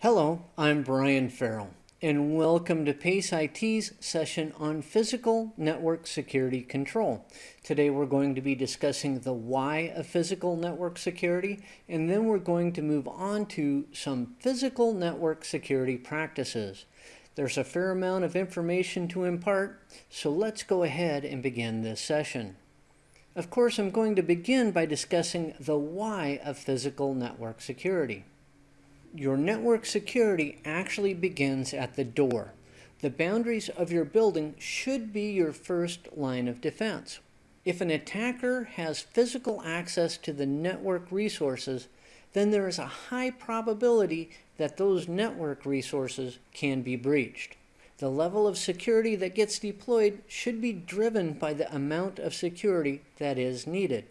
Hello, I'm Brian Farrell, and welcome to PACE IT's session on Physical Network Security Control. Today we're going to be discussing the why of physical network security, and then we're going to move on to some physical network security practices. There's a fair amount of information to impart, so let's go ahead and begin this session. Of course, I'm going to begin by discussing the why of physical network security your network security actually begins at the door. The boundaries of your building should be your first line of defense. If an attacker has physical access to the network resources, then there is a high probability that those network resources can be breached. The level of security that gets deployed should be driven by the amount of security that is needed.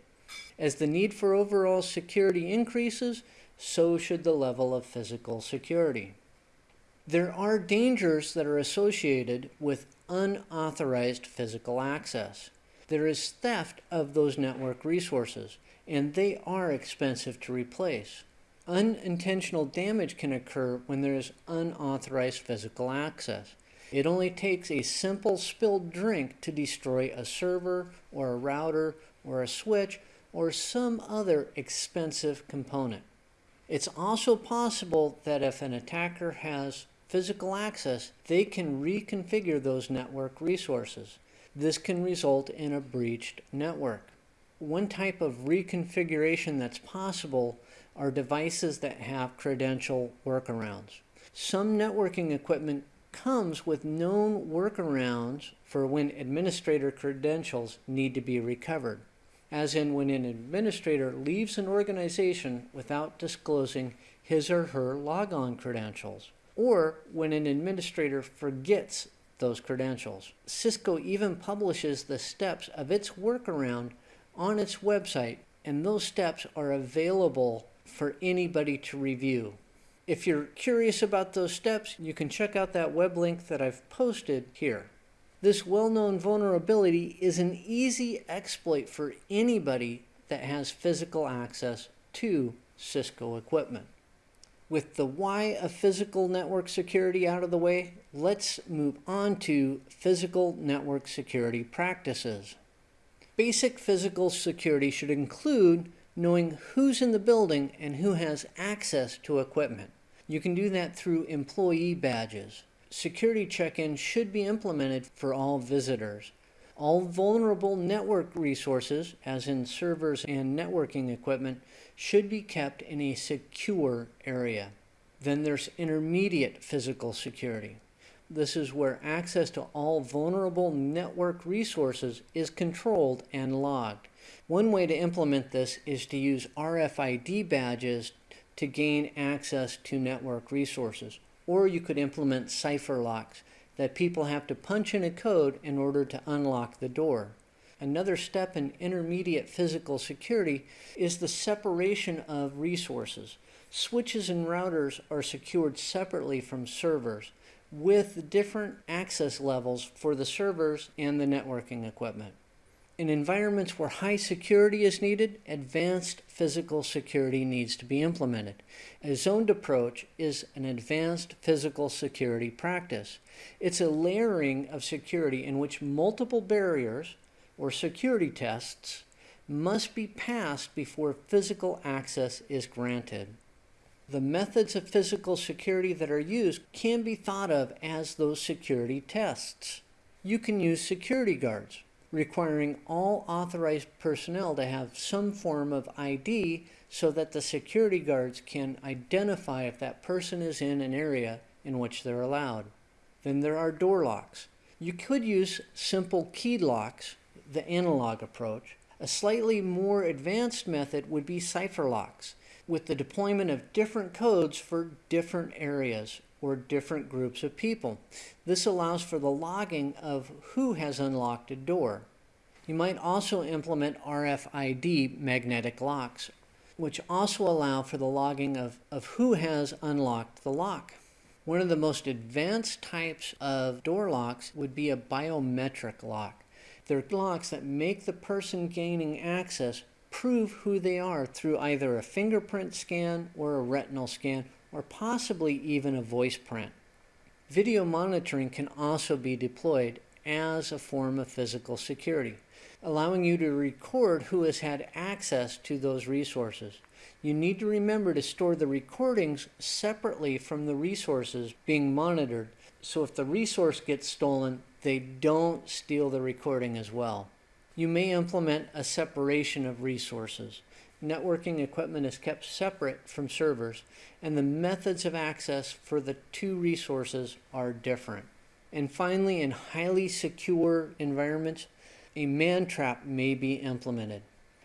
As the need for overall security increases, so should the level of physical security. There are dangers that are associated with unauthorized physical access. There is theft of those network resources, and they are expensive to replace. Unintentional damage can occur when there is unauthorized physical access. It only takes a simple spilled drink to destroy a server or a router or a switch or some other expensive component. It's also possible that if an attacker has physical access, they can reconfigure those network resources. This can result in a breached network. One type of reconfiguration that's possible are devices that have credential workarounds. Some networking equipment comes with known workarounds for when administrator credentials need to be recovered as in when an administrator leaves an organization without disclosing his or her logon credentials, or when an administrator forgets those credentials. Cisco even publishes the steps of its workaround on its website, and those steps are available for anybody to review. If you're curious about those steps, you can check out that web link that I've posted here. This well-known vulnerability is an easy exploit for anybody that has physical access to Cisco equipment. With the why of physical network security out of the way, let's move on to physical network security practices. Basic physical security should include knowing who's in the building and who has access to equipment. You can do that through employee badges security check-in should be implemented for all visitors. All vulnerable network resources, as in servers and networking equipment, should be kept in a secure area. Then there's intermediate physical security. This is where access to all vulnerable network resources is controlled and logged. One way to implement this is to use RFID badges to gain access to network resources. Or you could implement cipher locks that people have to punch in a code in order to unlock the door. Another step in intermediate physical security is the separation of resources. Switches and routers are secured separately from servers with different access levels for the servers and the networking equipment. In environments where high security is needed, advanced physical security needs to be implemented. A zoned approach is an advanced physical security practice. It's a layering of security in which multiple barriers or security tests must be passed before physical access is granted. The methods of physical security that are used can be thought of as those security tests. You can use security guards, requiring all authorized personnel to have some form of ID so that the security guards can identify if that person is in an area in which they're allowed. Then there are door locks. You could use simple key locks, the analog approach. A slightly more advanced method would be cipher locks, with the deployment of different codes for different areas or different groups of people. This allows for the logging of who has unlocked a door. You might also implement RFID magnetic locks, which also allow for the logging of, of who has unlocked the lock. One of the most advanced types of door locks would be a biometric lock. They're locks that make the person gaining access prove who they are through either a fingerprint scan or a retinal scan or possibly even a voice print. Video monitoring can also be deployed as a form of physical security, allowing you to record who has had access to those resources. You need to remember to store the recordings separately from the resources being monitored, so if the resource gets stolen, they don't steal the recording as well. You may implement a separation of resources. Networking equipment is kept separate from servers, and the methods of access for the two resources are different. And finally, in highly secure environments, a man trap may be implemented.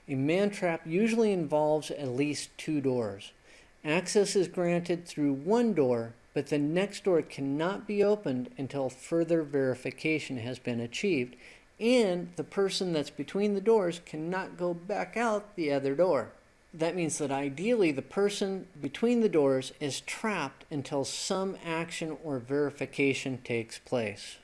A man trap usually involves at least two doors. Access is granted through one door, but the next door cannot be opened until further verification has been achieved, and the person that's between the doors cannot go back out the other door. That means that ideally the person between the doors is trapped until some action or verification takes place.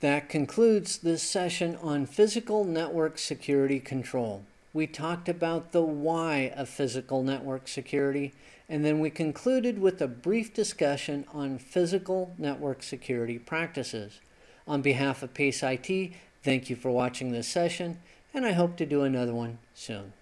That concludes this session on physical network security control. We talked about the why of physical network security, and then we concluded with a brief discussion on physical network security practices. On behalf of PACE IT, thank you for watching this session, and I hope to do another one soon.